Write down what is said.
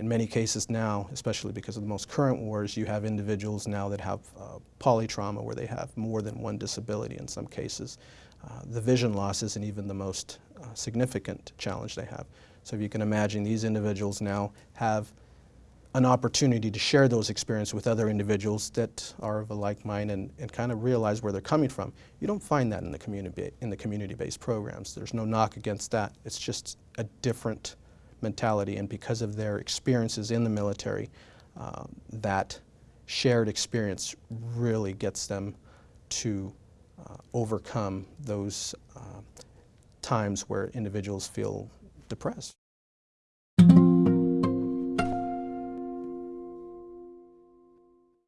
in many cases now, especially because of the most current wars, you have individuals now that have uh, polytrauma where they have more than one disability in some cases. Uh, the vision loss isn't even the most uh, significant challenge they have. So if you can imagine, these individuals now have an opportunity to share those experiences with other individuals that are of a like mind and, and kind of realize where they're coming from. You don't find that in the community in the community-based programs. There's no knock against that. It's just a different mentality, and because of their experiences in the military, uh, that shared experience really gets them to uh, overcome those uh, times where individuals feel depressed.